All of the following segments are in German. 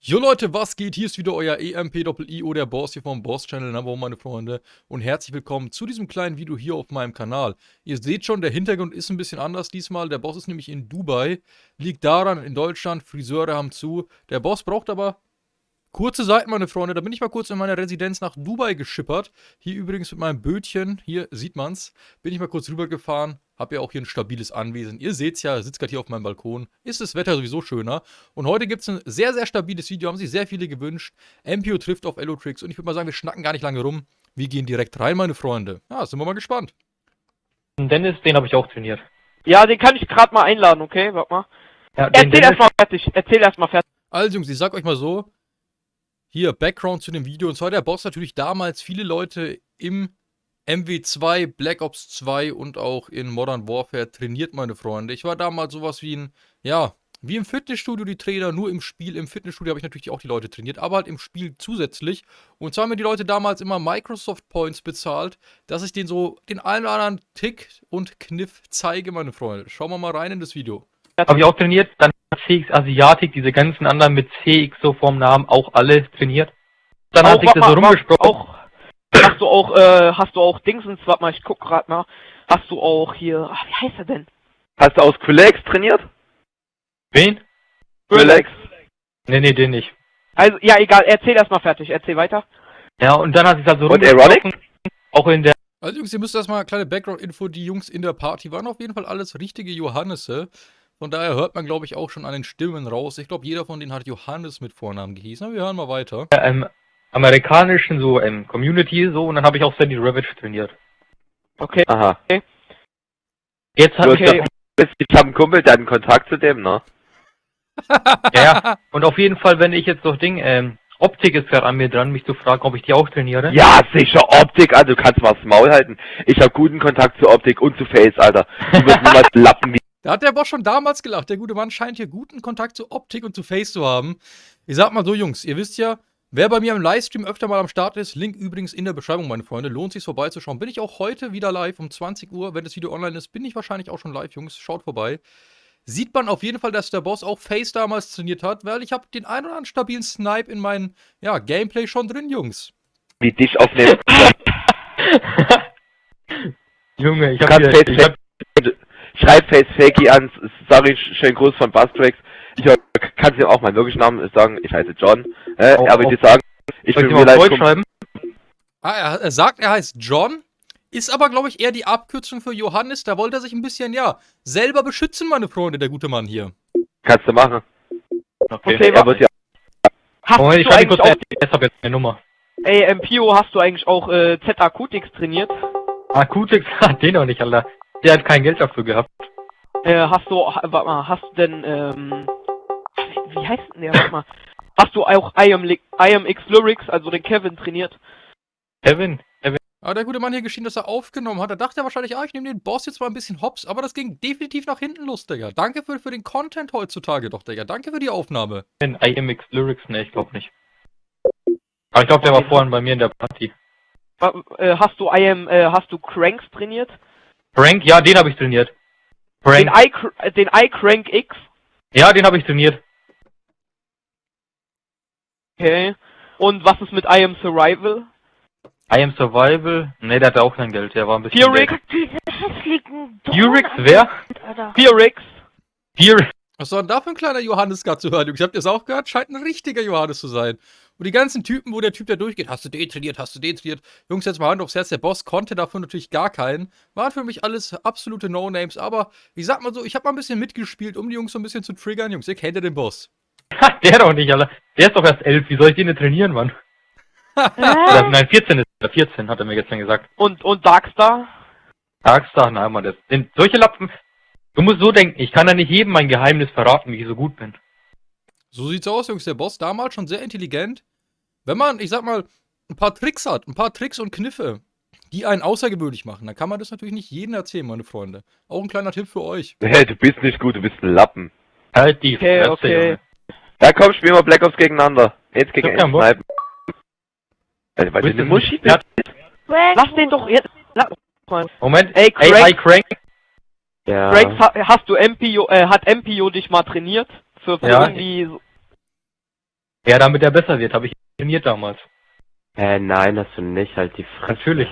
Jo Leute, was geht? Hier ist wieder euer EMP-IO, der Boss hier vom Boss-Channel, Number One, meine Freunde. Und herzlich willkommen zu diesem kleinen Video hier auf meinem Kanal. Ihr seht schon, der Hintergrund ist ein bisschen anders diesmal. Der Boss ist nämlich in Dubai. Liegt daran, in Deutschland, Friseure haben zu. Der Boss braucht aber kurze Seiten, meine Freunde. Da bin ich mal kurz in meiner Residenz nach Dubai geschippert. Hier übrigens mit meinem Bötchen, hier sieht man's. Bin ich mal kurz rübergefahren. Hab ja auch hier ein stabiles Anwesen. Ihr seht's ja, sitzt gerade hier auf meinem Balkon. Ist das Wetter sowieso schöner. Und heute gibt's ein sehr, sehr stabiles Video. Haben sich sehr viele gewünscht. MPO trifft auf Elotrix. Und ich würde mal sagen, wir schnacken gar nicht lange rum. Wir gehen direkt rein, meine Freunde. Ja, sind wir mal gespannt. Dennis, den habe ich auch trainiert. Ja, den kann ich gerade mal einladen, okay? Warte mal. Ja, Erzähl erstmal fertig. Erzähl erstmal fertig. Also Jungs, ich sag euch mal so, hier Background zu dem Video. Und zwar der Boss natürlich damals viele Leute im MW2, Black Ops 2 und auch in Modern Warfare trainiert, meine Freunde. Ich war damals sowas wie ein, ja, wie im Fitnessstudio die Trainer, nur im Spiel. Im Fitnessstudio habe ich natürlich auch die Leute trainiert, aber halt im Spiel zusätzlich. Und zwar haben mir die Leute damals immer Microsoft Points bezahlt, dass ich denen so den einen oder anderen Tick und Kniff zeige, meine Freunde. Schauen wir mal rein in das Video. Habe ich auch trainiert. Dann CX Asiatik, diese ganzen anderen mit CX so vorm Namen, auch alle trainiert. Dann Auch, hat sich das so rumgesprochen. Auch, hast du auch, äh, hast du auch Dingsens, warte mal, ich guck grad mal. Hast du auch hier, ach, wie heißt er denn? Hast du aus Quillex trainiert? Wen? Quillex. Nee, nee, den nicht. Also, ja, egal, erzähl erstmal fertig, erzähl weiter. Ja, und dann hat sich das so Und rumgesprochen. Auch in der Also Jungs, ihr müsst erstmal eine kleine Background-Info. Die Jungs in der Party waren auf jeden Fall alles richtige Johannese. Von daher hört man, glaube ich, auch schon an den Stimmen raus. Ich glaube, jeder von denen hat Johannes mit Vornamen gehießen. Aber wir hören mal weiter. ähm, amerikanischen so ähm, Community so und dann habe ich auch Sandy Ravage trainiert. Okay. Aha. Jetzt habe hast ich Okay. ja, ich habe einen Kumpel, der hat einen Kontakt zu dem, ne? ja, und auf jeden Fall, wenn ich jetzt so Ding, ähm, Optik ist gerade an mir dran, mich zu fragen, ob ich die auch trainiere. Ja, sicher, Optik, Alter, du kannst mal das Maul halten. Ich habe guten Kontakt zu Optik und zu Face, Alter. Du wirst niemals lappen wie... Da hat der Boss schon damals gelacht. Der gute Mann scheint hier guten Kontakt zu Optik und zu Face zu haben. Ich sag mal so, Jungs, ihr wisst ja, wer bei mir im Livestream öfter mal am Start ist, Link übrigens in der Beschreibung, meine Freunde. Lohnt sich vorbeizuschauen. Bin ich auch heute wieder live um 20 Uhr. Wenn das Video online ist, bin ich wahrscheinlich auch schon live, Jungs. Schaut vorbei. Sieht man auf jeden Fall, dass der Boss auch Face damals trainiert hat, weil ich habe den ein oder anderen stabilen Snipe in meinem ja, Gameplay schon drin, Jungs. wie dich aufnehmen. Junge, ich kannst hier, ich hab, Face, schreib Face Fakey an, sag ich schönen Gruß von Bustrax. Ich kann dir auch meinen wirklichen Namen sagen, ich heiße John. Äh, Auch- er wird auch- dir sagen, ich soll bin ich vielleicht Deutsch schreiben? Ah, er, er sagt, er heißt John, ist aber, glaube ich, eher die Abkürzung für Johannes. Da wollte er sich ein bisschen, ja, selber beschützen, meine Freunde, der gute Mann hier. kannst du machen. Okay, Er wird ja Hast Moment, ich eigentlich kurz, auch, ich habe jetzt eine Nummer. ey, MPO, hast du eigentlich auch, äh, Z-Akutix trainiert? Akutix hat den noch nicht, Alter. Der hat kein Geld dafür gehabt. Äh, hast du, ha- warte mal, hast du denn, ähm, wie, heißt denn der, warte mal. Hast du auch IM, Li- IMX Lyrics, also den Kevin trainiert? Kevin, Aber der gute Mann hier geschehen, dass er aufgenommen hat. Da dachte er wahrscheinlich, ah, ich nehme den Boss jetzt mal ein bisschen hops. Aber das ging definitiv nach hinten los, Digga. Danke für, für den Content heutzutage doch, Digga. Danke für die Aufnahme. IMX Lyrics, ne, ich glaube nicht. Aber ich glaube, der war vorhin bei mir in der Party. Äh, hast du IM, äh, hast du Cranks trainiert? Frank, ja, den habe ich trainiert. I, äh, den iCrank X? ja, den habe ich trainiert. Okay. Und was ist mit IM Survival? I am Survival, ne, der hatte auch kein Geld, der war ein bisschen... Furix? Diese hässlichen Furix, wer? Furix? Furix. Was war denn da für ein kleiner Johannes gerade zu hören? Jungs? Habt ihr es auch gehört? Scheint ein richtiger Johannes zu sein. Und die ganzen Typen, wo der Typ da durchgeht, hast du den trainiert, hast du den trainiert. Jungs, jetzt mal Hand aufs Herz, der Boss konnte dafür natürlich gar keinen. Waren für mich alles absolute No-Names, aber ich sag mal so, ich habe mal ein bisschen mitgespielt, um die Jungs so ein bisschen zu triggern. Jungs, ihr kennt ja den Boss. Ha, der doch nicht, Alter. Der ist doch erst elf, wie soll ich den denn trainieren, Mann? Oder, nein, 14 ist er, 14, hat er mir gestern gesagt. Und, und Darkstar? Tagstag, nein, Mann, das sind solche Lappen... Du musst so denken, ich kann ja nicht jedem mein Geheimnis verraten, wie ich so gut bin. So sieht's aus, Jungs. Der Boss damals schon sehr intelligent. Wenn man, ich sag mal, ein paar Tricks hat, ein paar Tricks und Kniffe, die einen außergewöhnlich machen, dann kann man das natürlich nicht jedem erzählen, meine Freunde. Auch ein kleiner Tipp für euch. hey, du bist nicht gut, du bist ein Lappen. Halt die Okay, Fresse, okay. Junge. Ja komm, spielen wir Black Ops gegeneinander. Jetzt gegen Ich hab keinen Bock. Snipen. Also, weil Du eine Muschi bist. Lass den doch jetzt. Moment, Ey, ey, Crank. hi, Crank. Ja. Ha- hast du MPO, äh, hat MPO dich mal trainiert? Für, für Ja. irgendwie. so- Ja, damit er besser wird, habe ich trainiert damals. Äh, nein, hast du nicht, halt die Fresse. Natürlich.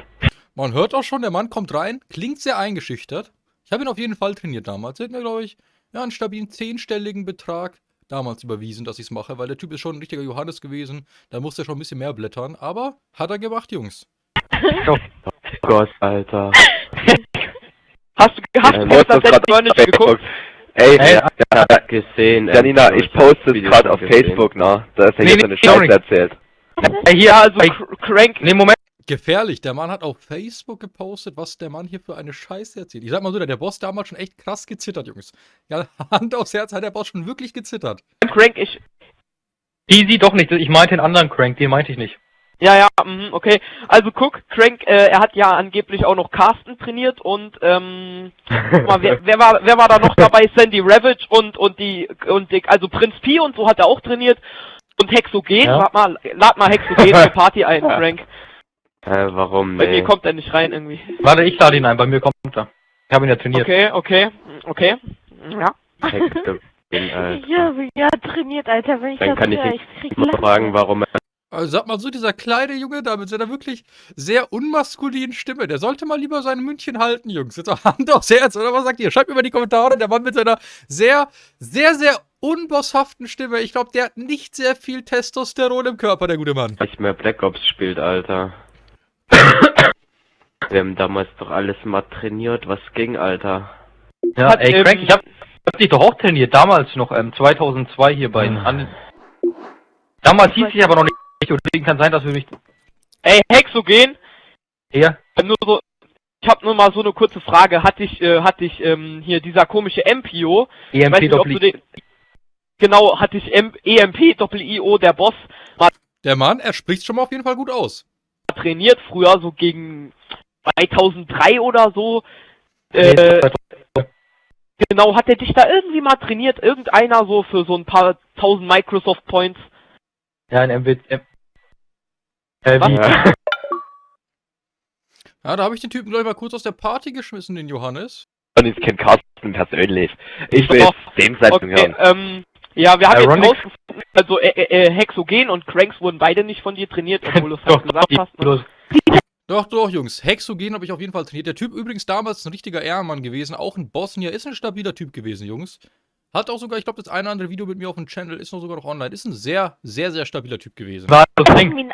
Man hört auch schon, der Mann kommt rein, klingt sehr eingeschüchtert. Ich habe ihn auf jeden Fall trainiert damals. Er hat mir, glaube ich, ja, einen stabilen zehnstelligen Betrag damals überwiesen, dass ich es mache, weil der Typ ist schon ein richtiger Johannes gewesen. Da musste er schon ein bisschen mehr blättern. Aber hat er gemacht, Jungs. Oh Gott, Alter. Hast du, hast du Moritz, das du hast letzte Mal nicht geguckt? Ey, Ey, ja, ja, gesehen. Janina, ich poste es gerade auf gesehen. Facebook, ne? Da ist ja Nee, jetzt nee, eine. Scheiße erzählt. Äh, hier, Ja, also Crank, Nee, Moment. Gefährlich. Der Mann hat auf Facebook gepostet, was der Mann hier für eine Scheiße erzählt. Ich sag mal so, der, der Boss damals schon echt krass gezittert, Jungs. Ja, Hand aufs Herz hat der Boss schon wirklich gezittert. Crank, ich, Easy doch nicht. Ich meinte den anderen Crank, den meinte ich nicht. Ja, ja, mhm, okay. Also guck, Crank, äh, er hat ja angeblich auch noch Carsten trainiert und, ähm, guck mal, wer, wer war, wer war da noch dabei? Sandy Ravage und, und die, und die, also Prinz Pi und so hat er auch trainiert. Und Hexogen, Ja. lad mal, lad mal Hexogen zur Party ein, Crank. Äh, warum? Bei Nee. mir kommt er nicht rein irgendwie. Warte, ich lade ihn ein, bei mir kommt er. Ich habe ihn ja trainiert. Okay, okay, okay. Ja. Äh, Ich habe ja trainiert, Alter, wenn ich Dann das kann ich höre. Ich fragen, warum er Also sag mal so, dieser kleine Junge da mit seiner wirklich sehr unmaskulinen Stimme, der sollte mal lieber sein München halten, Jungs. Jetzt auch Hand aufs Herz, oder was sagt ihr? Schreibt mir mal in die Kommentare, der Mann mit seiner sehr, sehr, sehr unbosshaften Stimme. Ich glaube, der hat nicht sehr viel Testosteron im Körper, der gute Mann. nicht mehr Black Ops spielt, Alter. Wir haben damals doch alles mal trainiert, was ging, Alter. Ja, Hat, ey, ähm, Crank, ich hab, hab dich doch auch trainiert, damals noch, ähm, 2002 hier bei den an Damals hieß ich aber noch nicht, und deswegen kann sein, dass wir mich Ey, Hexogen, hier. nur so, ich habe nur mal so eine kurze Frage. Hatte ich, äh, hatte ich ähm, hier dieser komische MPO, ich weiß EMP nicht, ob du Doppel. den, genau, hatte ich M EMP Doppel IO, der Boss, mal Der Mann, er spricht schon mal auf jeden Fall gut aus. trainiert früher so gegen 2003 oder so. Äh, genau, hat er dich da irgendwie mal trainiert? Irgendeiner so für so ein paar tausend Microsoft Points? Ja, ein MW. Äh, wie? Ja. Ja, da habe ich den Typen, glaube ich, mal kurz aus der Party geschmissen, den Johannes. Und ich kenne Carsten persönlich. Ich will jetzt dem Seiten Okay, hören. ähm, ja, wir haben Ironic. jetzt rausgefunden, also äh, äh, Hexogen und Cranks wurden beide nicht von dir trainiert, obwohl du es Doch, halt gesagt hast. Ne? Doch, doch, Jungs. Hexogen habe ich auf jeden Fall trainiert. Der Typ übrigens damals ein richtiger Ehrenmann gewesen. Auch ein Bosnier. Ist ein stabiler Typ gewesen, Jungs. Hat auch sogar, ich glaube, das eine oder andere Video mit mir auf dem Channel ist noch sogar noch online. Ist ein sehr, sehr, sehr stabiler Typ gewesen. War das Ding. Die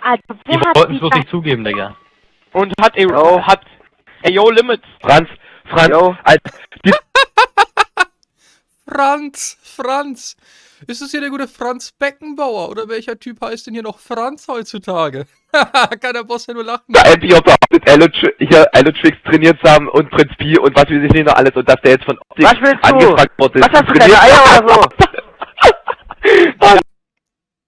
wollten die es bloß nicht zugeben, Digga. Und hat, er Oh. hat, ey, yo, Limits. Franz, Franz, Jo. als, Franz, Franz. Ist es hier der gute Franz Beckenbauer? Oder welcher Typ heißt denn hier noch Franz heutzutage? Kann der Boss ja nur lachen. der MPO behauptet, Elo- hier Elotrix trainiert zu haben und Prinz Pi und was weiß ich nicht noch alles und dass der jetzt von Optik Was willst du? angefragt wurde. Was hast du, deine Eier oder so?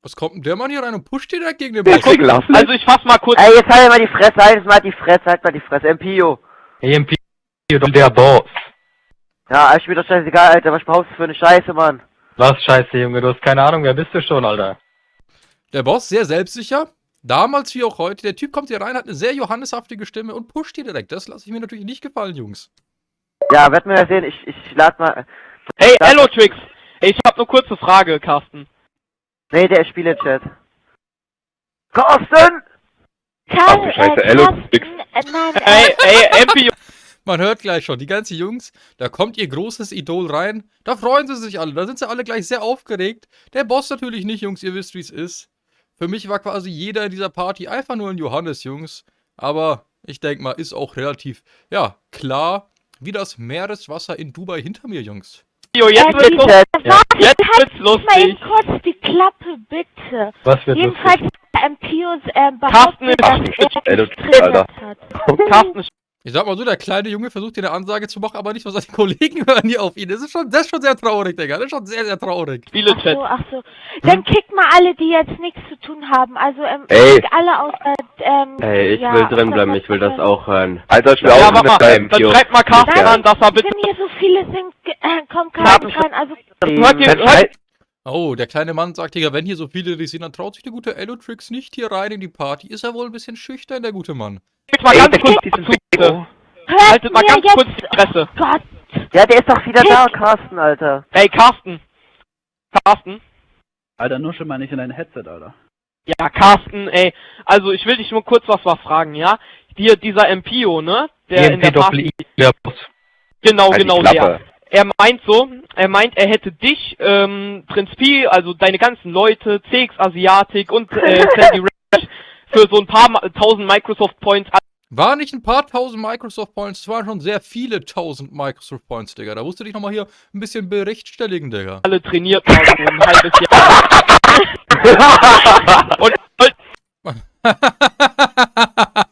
Was kommt denn der Mann hier rein und pusht direkt gegen den Der Boss? Also ich fass mal kurz, Ey, jetzt halt mal die Fresse, halt jetzt mal die Fresse, halt mal die Fresse, MPO. EMP und der Boss. Ja, alles spielt doch scheißegal, Alter, was behauptest du für eine Scheiße, Mann? Was scheiße, Junge, du hast keine Ahnung, wer bist du schon, Alter? Der Boss, sehr selbstsicher. Damals wie auch heute. Der Typ kommt hier rein, hat eine sehr johanneshaftige Stimme und pusht hier direkt. Das lasse ich mir natürlich nicht gefallen, Jungs. Ja, werden wir ja sehen, ich, ich lad mal, ey, Das- Elotrix. Ey, ich hab eine kurze Frage, Carsten. nee, der ist Spiele-Chat. Carsten! Karl, Ach du Scheiße, äh, Carsten, äh, nein, Ey, ey, MPO. Man hört gleich schon, die ganzen Jungs, da kommt ihr großes Idol rein. Da freuen sie sich alle. Da sind sie alle gleich sehr aufgeregt. Der Boss natürlich nicht, Jungs. Ihr wisst, wie es ist. Für mich war quasi jeder in dieser Party einfach nur ein Johannes, Jungs. Aber ich denke mal, ist auch relativ, ja, klar, wie das Meereswasser in Dubai hinter mir, Jungs. Jetzt äh, wird's lustig. Warte, Jetzt wird's halt mal lustig. eben kurz die Klappe, bitte. Was wird Jedenfalls, lustig? ähm, Pius, ähm, Carsten behauptet, ist- dass er hat. Carsten ist Ich sag mal so, der kleine Junge versucht hier eine Ansage zu machen, aber nicht, was seine Kollegen hören hier auf ihn. Das ist schon, das ist schon sehr traurig, Digga. Das ist schon sehr, sehr traurig. Ach Spiele-Chat. so, ach so. Dann kickt mal alle, die jetzt nichts zu tun haben. Also, ähm, Ey. alle außer, ähm, Ey, ich ja, will außer drin bleiben, ich will das auch hören. Alter, ich will Ja, auch mal, deinem dann schreibt mal Carsten Ja. an, dass er bitte... Wenn hier so viele sind, äh, kommt Carsten, rein. Also, Hört ihr, Dann hört, Oh, der kleine Mann sagt, Digga, wenn hier so viele dich sehen, dann traut sich der gute Elotrix nicht hier rein in die Party. Ist er wohl ein bisschen schüchtern, der gute Mann. jetzt mal Ey, ganz kurz diesen hört Haltet mal ganz jetzt, kurz die Fresse. Gott. Ja, der ist doch wieder da, Carsten, Alter. Ey, Carsten. Carsten. Alter, nur schon mal nicht in dein Headset, Alter. Ja, Carsten, ey, also ich will dich nur kurz was mal fragen, ja? Dir, dieser MPO, ne? Der in der Party, EMP-Doppel-I, der Boss. genau, Halt die genau der. Er meint so, er meint, er hätte dich, ähm, Prinz Pi, also deine ganzen Leute, CX Asiatic und äh, Sandy Red für so ein paar tausend Microsoft Points War nicht ein paar tausend Microsoft Points, es waren schon sehr viele tausend Microsoft Points, Digga. Da musst du dich nochmal hier ein bisschen berichtstelligen, Digga. alle trainiert mal so ein halbes Jahr. und, und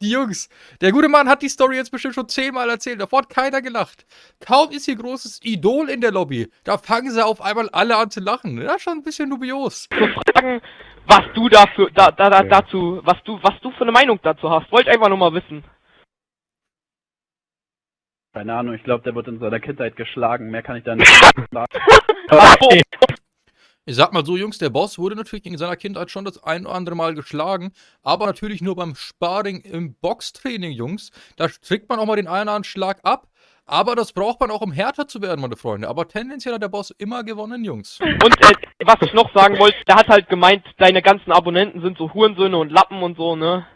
die Jungs, der gute Mann hat die Story jetzt bestimmt schon zehnmal erzählt. Davor hat keiner gelacht. Kaum ist hier großes Idol in der Lobby. Da fangen sie auf einmal alle an zu lachen. Das ist schon ein bisschen dubios. zu fragen, was du dafür, da, da, da, dazu, was du, was du für eine Meinung dazu hast. Wollte ich einfach nur mal wissen. Keine Ahnung, ich glaube, der wird in seiner Kindheit geschlagen. Mehr kann ich da nicht sagen. Ich sag mal so, Jungs, der Boss wurde natürlich in seiner Kindheit schon das ein oder andere Mal geschlagen, aber natürlich nur beim Sparring im Boxtraining, Jungs. Da kriegt man auch mal den einen oder anderen Schlag ab, aber das braucht man auch, um härter zu werden, meine Freunde. Aber tendenziell hat der Boss immer gewonnen, Jungs. Und äh, was ich noch sagen wollte, der hat halt gemeint, deine ganzen Abonnenten sind so Hurensöhne und Lappen und so, ne?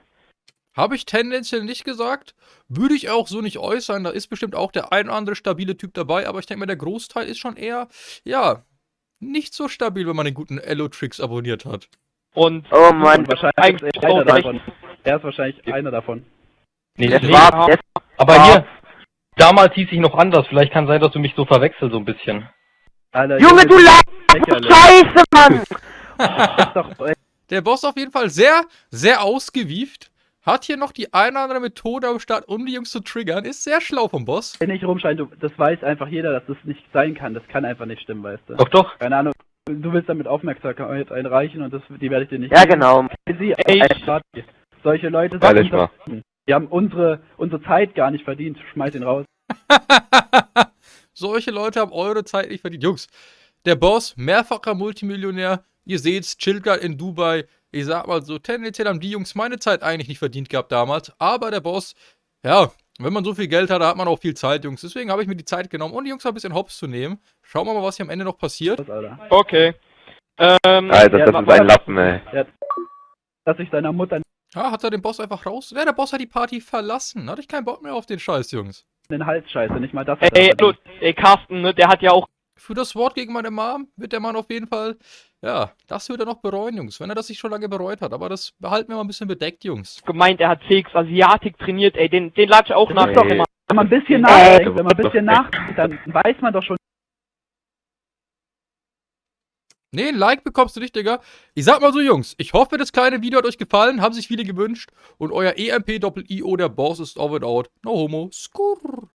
Habe ich tendenziell nicht gesagt, würde ich auch so nicht äußern. Da ist bestimmt auch der ein oder andere stabile Typ dabei, aber ich denke mal, der Großteil ist schon eher, ja, nicht so stabil, wenn man den guten Elo-Tricks abonniert hat. Und Oh Mann. Wahrscheinlich Eigentlich ist er einer davon. Er ist wahrscheinlich einer davon. Nee, Das nee, war, das, aber hier, damals hieß ich noch anders. Vielleicht kann sein, dass du mich so verwechselst so ein bisschen. Alter, Junge, du lachst! Scheiße, Mann! Der Boss auf jeden Fall sehr, sehr ausgewieft. Hat hier noch die eine oder andere Methode am Start, um die Jungs zu triggern. Ist sehr schlau vom Boss. nicht rumschreien, du, das weiß einfach jeder, dass das nicht sein kann. Das kann einfach nicht stimmen, weißt du. Doch, doch. Keine Ahnung. Du willst damit Aufmerksamkeit einreichen und das, die werde ich dir nicht Ja, geben. genau. Sie, Party. Solche Leute sind mal. Die haben unsere, unsere Zeit gar nicht verdient. Schmeiß ihn raus. Solche Leute haben eure Zeit nicht verdient. Jungs, der Boss, mehrfacher Multimillionär. Ihr seht's, chillt in Dubai. Ich sag mal so, tendenziell haben die Jungs meine Zeit eigentlich nicht verdient gehabt damals. Aber der Boss, ja, wenn man so viel Geld hat, da hat man auch viel Zeit, Jungs. Deswegen habe ich mir die Zeit genommen, um die Jungs mal ein bisschen hops zu nehmen. Schauen wir mal, was hier am Ende noch passiert. Okay. Ähm, Alter, das ist ein. Lappen, ey. Dass ich seiner Mutter Ah, hat er den Boss einfach raus? Ja, der Boss hat die Party verlassen. Hatte ich keinen Bock mehr auf den Scheiß, Jungs. den Hals scheiße. Nicht mal das ey, hallo, ey, Carsten, ne, der hat ja auch Für das Wort gegen meine Mom wird der Mann auf jeden Fall, ja, das wird er noch bereuen, Jungs. Wenn er das nicht schon lange bereut hat. Aber das behalten wir mal ein bisschen bedeckt, Jungs. gemeint, er hat CX Asiatik trainiert, ey, den, den lad ich auch nach. Doch immer. Wenn man ein bisschen nachdenkt, wenn man ein bisschen nachdenkt, dann weiß man doch schon, Nee, ein Like bekommst du nicht, Digga. Ich sag mal so, Jungs, ich hoffe, das kleine Video hat euch gefallen, haben sich viele gewünscht. Und euer EMP-Doppel-IO, der Boss ist over and out. No homo. Skurr.